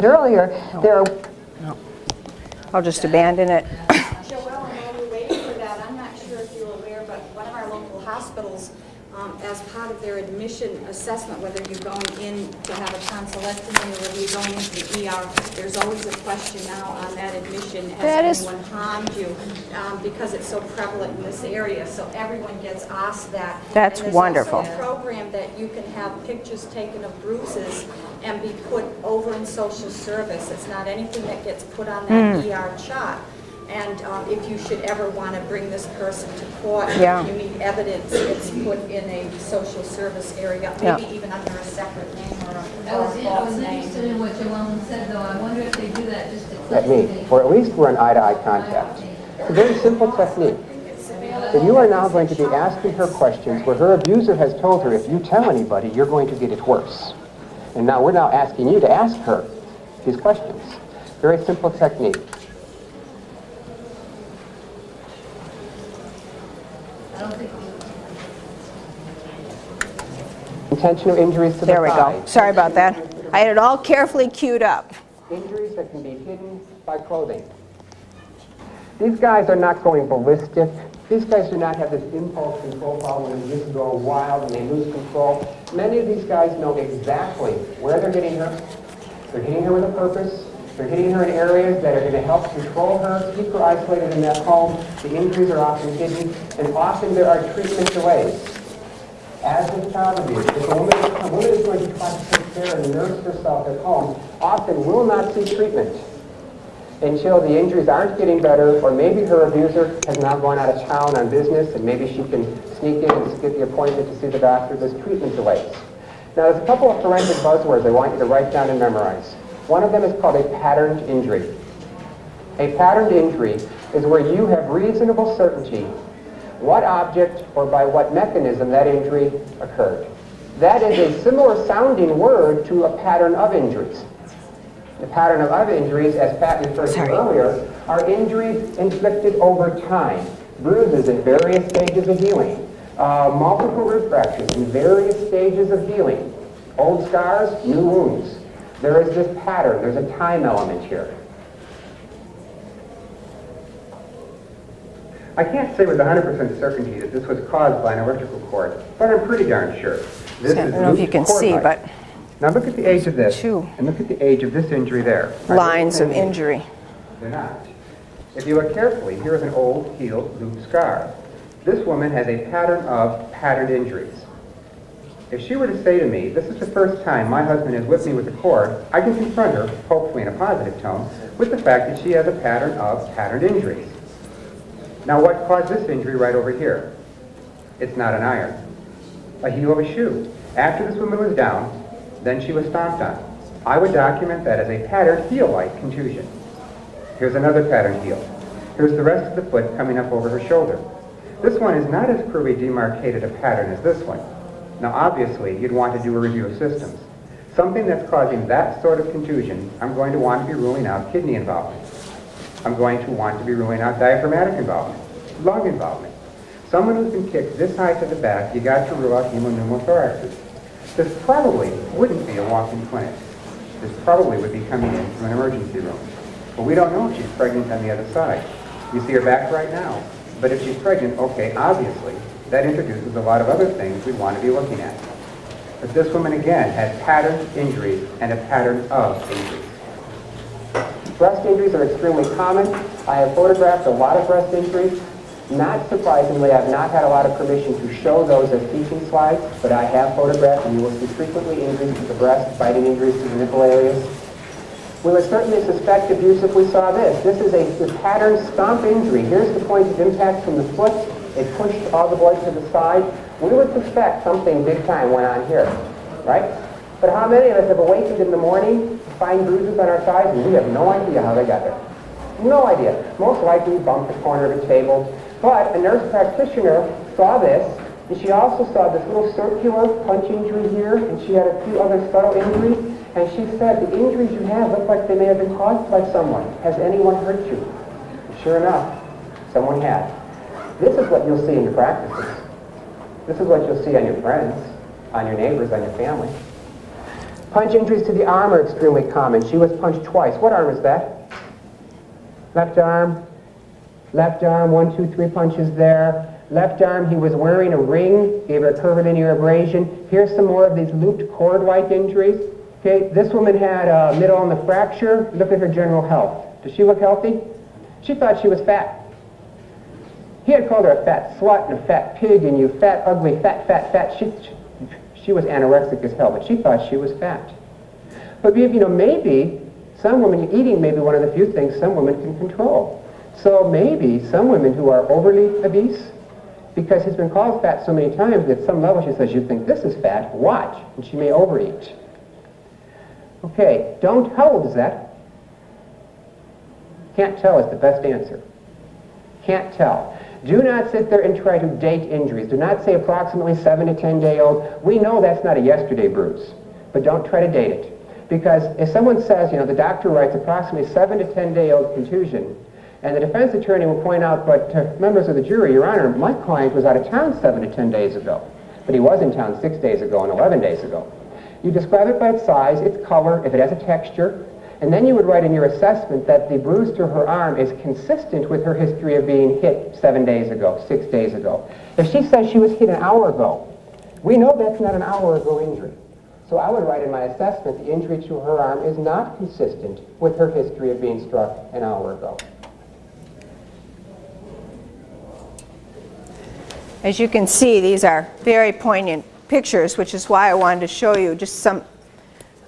[SPEAKER 6] Earlier, there are
[SPEAKER 3] I'll just abandon it.
[SPEAKER 7] Joelle, while we're waiting for that, I'm not sure if you're aware, but one of our local hospitals, um, as part of their admission assessment, whether you're going in to have a tonsillectomy or whether you're going into the ER, there's always a question now on that admission,
[SPEAKER 3] That
[SPEAKER 7] has
[SPEAKER 3] is-
[SPEAKER 7] anyone harmed you? Um, Because it's so prevalent in this area, so everyone gets asked that.
[SPEAKER 3] That's wonderful.
[SPEAKER 7] A program that you can have pictures taken of bruises and be put over in social service. It's not anything that gets put on that
[SPEAKER 3] Hmm.
[SPEAKER 7] ER chart. And um, if you should ever want to bring this person to court,
[SPEAKER 3] Yeah.
[SPEAKER 7] you need evidence, it's put in a social service area,
[SPEAKER 3] Yeah.
[SPEAKER 7] maybe even under a separate name or a-
[SPEAKER 1] I
[SPEAKER 7] or
[SPEAKER 1] was,
[SPEAKER 7] a
[SPEAKER 1] in- I
[SPEAKER 7] false
[SPEAKER 1] was interested
[SPEAKER 7] name.
[SPEAKER 1] in what Joellen said, though. I wonder if they do that just to
[SPEAKER 6] at
[SPEAKER 1] click
[SPEAKER 6] me, or at least we're in eye-to-eye contact. It's a very simple technique. So you are now going to be asking her questions where her abuser has told her, if you tell anybody, you're going to get it worse. And now we're now asking you to ask her these questions. Very simple technique.
[SPEAKER 1] I don't think,
[SPEAKER 6] Intentional injuries to the
[SPEAKER 3] There we go. Sorry about that. I had it all carefully queued up.
[SPEAKER 6] Injuries that can be hidden by clothing. These guys are not going ballistic. These guys do not have this impulse control problem they just go wild and they lose control. Many of these guys know exactly where they're hitting her. They're hitting her with a purpose. They're hitting her in areas that are going to help control her, keep her isolated in that home. The injuries are often hidden, and often there are treatment delays. As with child abuse, if a woman, a woman is going to try to take care and nurse herself at home, often will not seek treatment until the injuries aren't getting better, or maybe her abuser has now gone out of town on business, and maybe she can sneak in and get the appointment to see the doctor. this treatment delays. Now, there's a couple of forensic buzzwords I want you to write down and memorize. One of them is called a patterned injury. A patterned injury is where you have reasonable certainty what object or by what mechanism that injury occurred. That is a similar sounding word to a pattern of injuries. The pattern of other injuries, as Pat referred to earlier, are injuries inflicted over time, bruises in various stages of healing, uh, multiple root fractures in various stages of healing, old scars, new wounds. There is this pattern, there's a time element here. I can't say with 100% certainty that this was caused by an electrical cord, but I'm pretty darn sure. This
[SPEAKER 3] I
[SPEAKER 6] is
[SPEAKER 3] don't know if you can see, but
[SPEAKER 6] Now look at the age of this,
[SPEAKER 3] Two.
[SPEAKER 6] and look at the age of this injury there.
[SPEAKER 3] Lines of injury.
[SPEAKER 6] They're not. If you look carefully, here is an old healed loop scar. This woman has a pattern of patterned injuries. If she were to say to me, this is the first time my husband has whipped me with a cord, I can confront her, hopefully in a positive tone, with the fact that she has a pattern of patterned injuries. Now what caused this injury right over here? It's not an iron. A heel of a shoe. After this woman was down, then she was stomped on. I would document that as a patterned heel-like contusion. Here's another pattern heel. Here's the rest of the foot coming up over her shoulder. This one is not as clearly demarcated a pattern as this one. Now obviously you'd want to do a review of systems. Something that's causing that sort of contusion, I'm going to want to be ruling out kidney involvement. I'm going to want to be ruling out diaphragmatic involvement, lung involvement. Someone who's been kicked this high to the back, you got to rule out hemopneumothorax. This probably wouldn't be a walk-in clinic. This probably would be coming in from an emergency room. But we don't know if she's pregnant on the other side. You see her back right now. But if she's pregnant, okay, obviously, that introduces a lot of other things we want to be looking at. But this woman, again, had pattern injuries and a pattern of injuries. Breast injuries are extremely common. I have photographed a lot of breast injuries. Not surprisingly, I've not had a lot of permission to show those as teaching slides, but I have photographed, and you will see frequently injuries to the breast, biting injuries to the nipple areas. We would certainly suspect abuse if we saw this. This is a, a pattern stomp injury. Here's the point of impact from the foot. It pushed all the blood to the side. We would suspect something big time went on here, right? But how many of us have awakened in the morning to find bruises on our sides and we have no idea how they got there? No idea. Most likely bumped the corner of a table. But a nurse practitioner saw this, and she also saw this little circular punch injury here, and she had a few other subtle injuries, and she said, the injuries you have look like they may have been caused by someone. Has anyone hurt you? Sure enough, someone had. This is what you'll see in your practices. This is what you'll see on your friends, on your neighbors, on your family. Punch injuries to the arm are extremely common. She was punched twice. What arm is that? Left arm, left arm, one, two, three punches there. Left arm, he was wearing a ring, gave her a curvilinear abrasion. Here's some more of these looped cord-like injuries. Okay, this woman had a middle on the fracture. Look at her general health. Does she look healthy? She thought she was fat. He had called her a fat slut and a fat pig and you fat, ugly, fat, fat, fat. She, she was anorexic as hell, but she thought she was fat. But you know, maybe some women, eating may be one of the few things some women can control. So maybe some women who are overly obese, because he's been called fat so many times at some level she says, you think this is fat, watch, and she may overeat. Okay, don't, how old is that? Can't tell is the best answer. Can't tell. Do not sit there and try to date injuries. Do not say approximately 7 to 10 day old. We know that's not a yesterday bruise, but don't try to date it. Because if someone says, you know, the doctor writes approximately 7 to 10 day old contusion, and the defense attorney will point out, but uh, members of the jury, Your Honor, my client was out of town 7 to 10 days ago, but he was in town 6 days ago and 11 days ago. You describe it by its size, its color, if it has a texture, and then you would write in your assessment that the bruise to her arm is consistent with her history of being hit seven days ago, six days ago. If she says she was hit an hour ago, we know that's not an hour ago injury. So I would write in my assessment the injury to her arm is not consistent with her history of being struck an hour ago.
[SPEAKER 3] As you can see, these are very poignant pictures, which is why I wanted to show you just some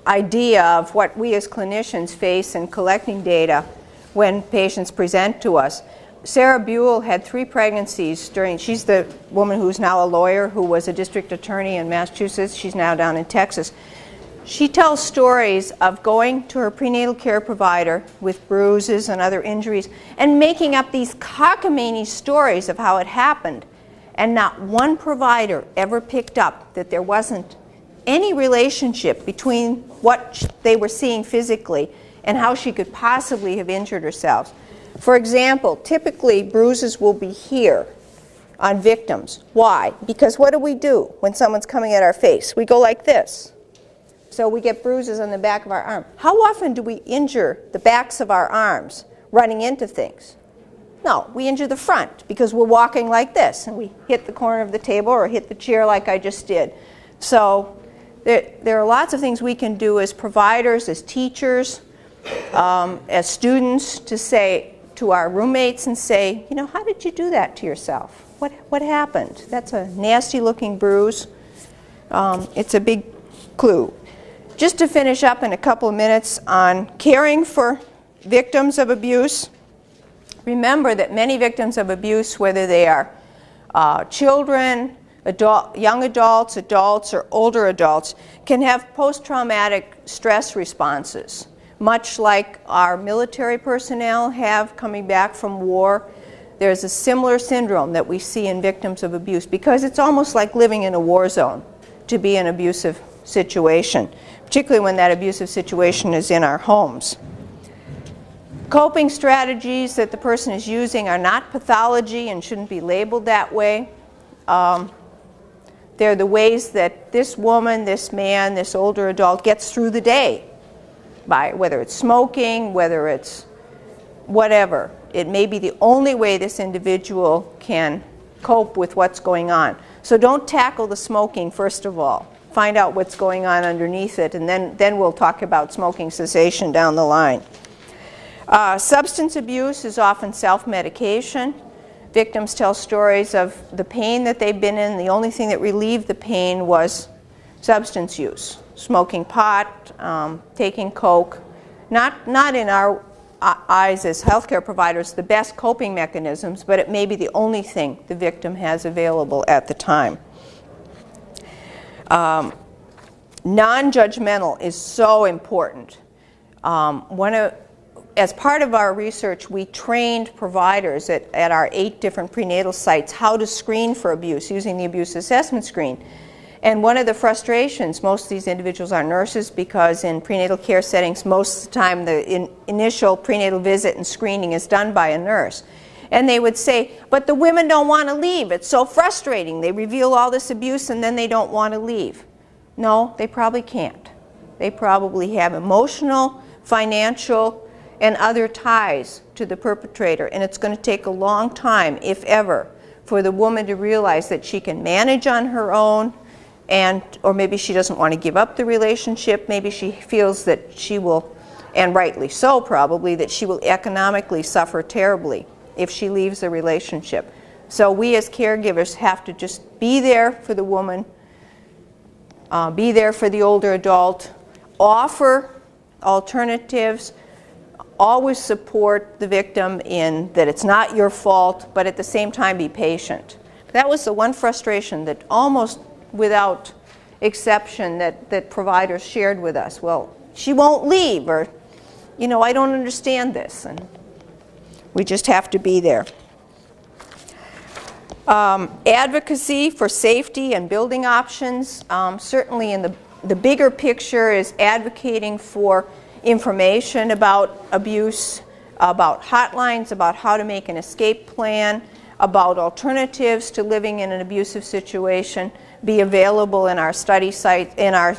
[SPEAKER 3] idea of what we as clinicians face in collecting data when patients present to us. Sarah Buel had three pregnancies during, she's the woman who's now a lawyer who was a district attorney in Massachusetts. She's now down in Texas. She tells stories of going to her prenatal care provider with bruises and other injuries and making up these cockamamie stories of how it happened. And not one provider ever picked up that there wasn't any relationship between what they were seeing physically and how she could possibly have injured herself. For example, typically bruises will be here on victims. Why? Because what do we do when someone's coming at our face? We go like this. So we get bruises on the back of our arm. How often do we injure the backs of our arms running into things? No, we injure the front because we're walking like this and we hit the corner of the table or hit the chair like I just did. So there, there are lots of things we can do as providers, as teachers, um, as students to say to our roommates and say, you know, how did you do that to yourself? What, what happened? That's a nasty looking bruise. Um, it's a big clue. Just to finish up in a couple of minutes on caring for victims of abuse, remember that many victims of abuse, whether they are uh, children, adult, young adults, adults, or older adults can have post-traumatic stress responses much like our military personnel have coming back from war. There's a similar syndrome that we see in victims of abuse because it's almost like living in a war zone to be in an abusive situation, particularly when that abusive situation is in our homes. Coping strategies that the person is using are not pathology and shouldn't be labeled that way. Um, they're the ways that this woman, this man, this older adult gets through the day by whether it's smoking, whether it's whatever. It may be the only way this individual can cope with what's going on. So don't tackle the smoking first of all. Find out what's going on underneath it, and then, then we'll talk about smoking cessation down the line. Uh, substance abuse is often self-medication. Victims tell stories of the pain that they've been in. The only thing that relieved the pain was substance use, smoking pot, um, taking coke. Not, not in our uh, eyes as healthcare providers the best coping mechanisms, but it may be the only thing the victim has available at the time. Um, Non-judgmental is so important. Um, one of, as part of our research, we trained providers at, at our eight different prenatal sites how to screen for abuse using the abuse assessment screen. And one of the frustrations, most of these individuals are nurses because in prenatal care settings, most of the time the in, initial prenatal visit and screening is done by a nurse. And they would say, but the women don't want to leave. It's so frustrating. They reveal all this abuse and then they don't want to leave. No, they probably can't. They probably have emotional, financial, and other ties to the perpetrator. And it's going to take a long time, if ever, for the woman to realize that she can manage on her own, and or maybe she doesn't want to give up the relationship. Maybe she feels that she will, and rightly so probably, that she will economically suffer terribly if she leaves the relationship. So we as caregivers have to just be there for the woman, uh, be there for the older adult, offer alternatives, always support the victim in that it's not your fault, but at the same time be patient. That was the one frustration that almost without exception that, that providers shared with us. Well, she won't leave, or, you know, I don't understand this. And we just have to be there. Um, advocacy for safety and building options, um, certainly in the, the bigger picture is advocating for information about abuse, about hotlines, about how to make an escape plan, about alternatives to living in an abusive situation be available in our study sites, in our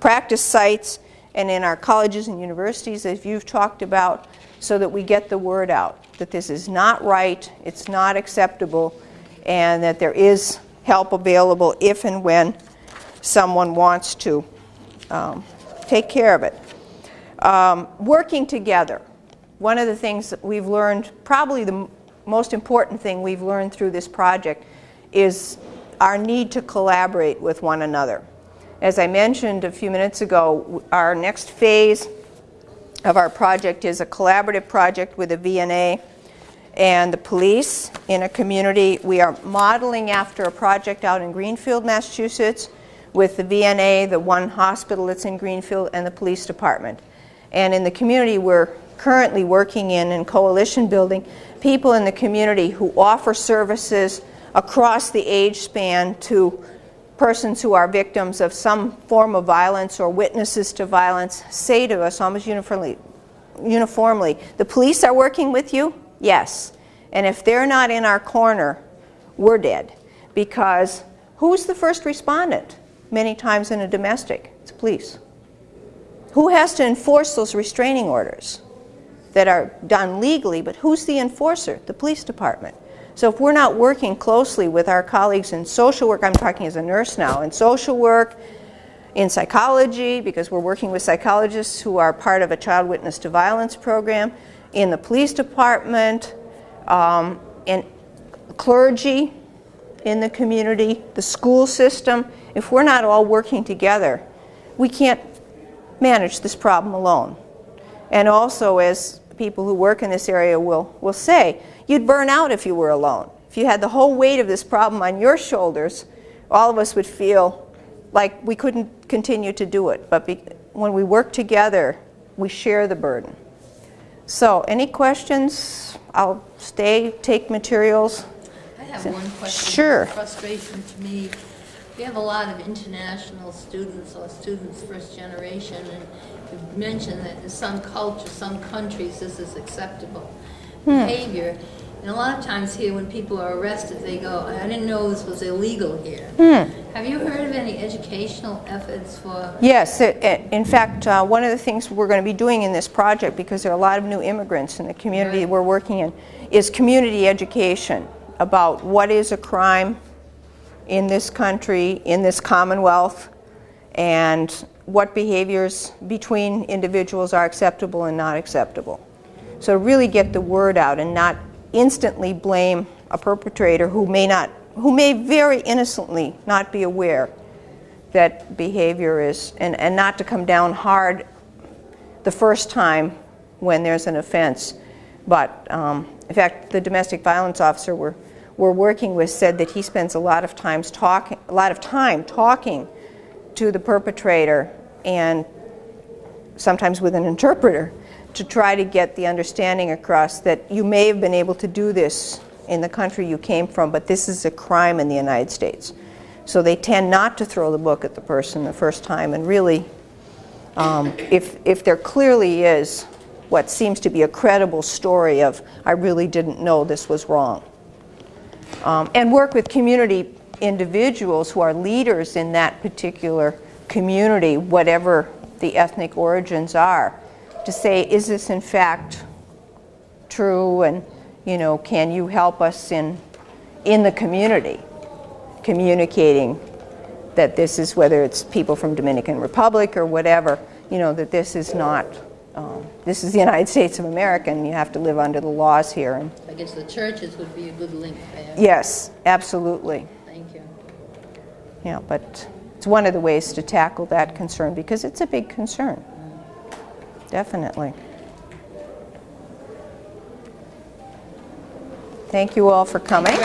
[SPEAKER 3] practice sites, and in our colleges and universities, as you've talked about, so that we get the word out that this is not right, it's not acceptable, and that there is help available if and when someone wants to um, take care of it. Um, working together. One of the things that we've learned, probably the most important thing we've learned through this project, is our need to collaborate with one another. As I mentioned a few minutes ago, our next phase of our project is a collaborative project with the VNA and the police in a community. We are modeling after a project out in Greenfield, Massachusetts with the VNA, the one hospital that's in Greenfield, and the police department. And in the community we're currently working in and coalition building, people in the community who offer services across the age span to persons who are victims of some form of violence or witnesses to violence say to us almost uniformly, uniformly, the police are working with you? Yes. And if they're not in our corner, we're dead. Because who's the first respondent? Many times in a domestic, it's police. Who has to enforce those restraining orders that are done legally, but who's the enforcer? The police department. So if we're not working closely with our colleagues in social work, I'm talking as a nurse now, in social work, in psychology, because we're working with psychologists who are part of a child witness to violence program, in the police department, um, in clergy in the community, the school system, if we're not all working together, we can't manage this problem alone. And also, as people who work in this area will, will say, you'd burn out if you were alone. If you had the whole weight of this problem on your shoulders, all of us would feel like we couldn't continue to do it. But be, when we work together, we share the burden. So, any questions? I'll stay, take materials.
[SPEAKER 1] I have one question.
[SPEAKER 3] Sure.
[SPEAKER 1] Frustration to me. We have a lot of international students or students first generation, and you mentioned that in some cultures, some countries, this is acceptable
[SPEAKER 3] Hmm.
[SPEAKER 1] behavior. And a lot of times here, when people are arrested, they go, I didn't know this was illegal here.
[SPEAKER 3] Hmm.
[SPEAKER 1] Have you heard of any educational efforts for
[SPEAKER 3] Yes, it- it- in fact, uh, one of the things we're going to be doing in this project, because there are a lot of new immigrants in the community we're working in, is community education about what is a crime in this country, in this Commonwealth, and what behaviors between individuals are acceptable and not acceptable. So really get the word out and not instantly blame a perpetrator who may not, who may very innocently not be aware that behavior is, and, and not to come down hard the first time when there's an offense. But um, in fact, the domestic violence officer we're, we're working with said that he spends a lot of times talking, a lot of time talking to the perpetrator and sometimes with an interpreter to try to get the understanding across that you may have been able to do this in the country you came from, but this is a crime in the United States. So they tend not to throw the book at the person the first time and really, um, if, if there clearly is what seems to be a credible story of, I really didn't know this was wrong. Um, and work with community individuals who are leaders in that particular community, whatever the ethnic origins are, to say, is this in fact true? And, you know, can you help us in, in the community communicating that this is, whether it's people from Dominican Republic or whatever, you know, that this is not, um, this is the United States of America and you have to live under the laws here. And
[SPEAKER 1] I guess the churches would be a good link there.
[SPEAKER 3] yes, absolutely.
[SPEAKER 1] Thank you.
[SPEAKER 3] Yeah, but it's one of the ways to tackle that concern because it's a big concern. Definitely. Thank you all for coming.